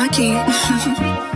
hockey.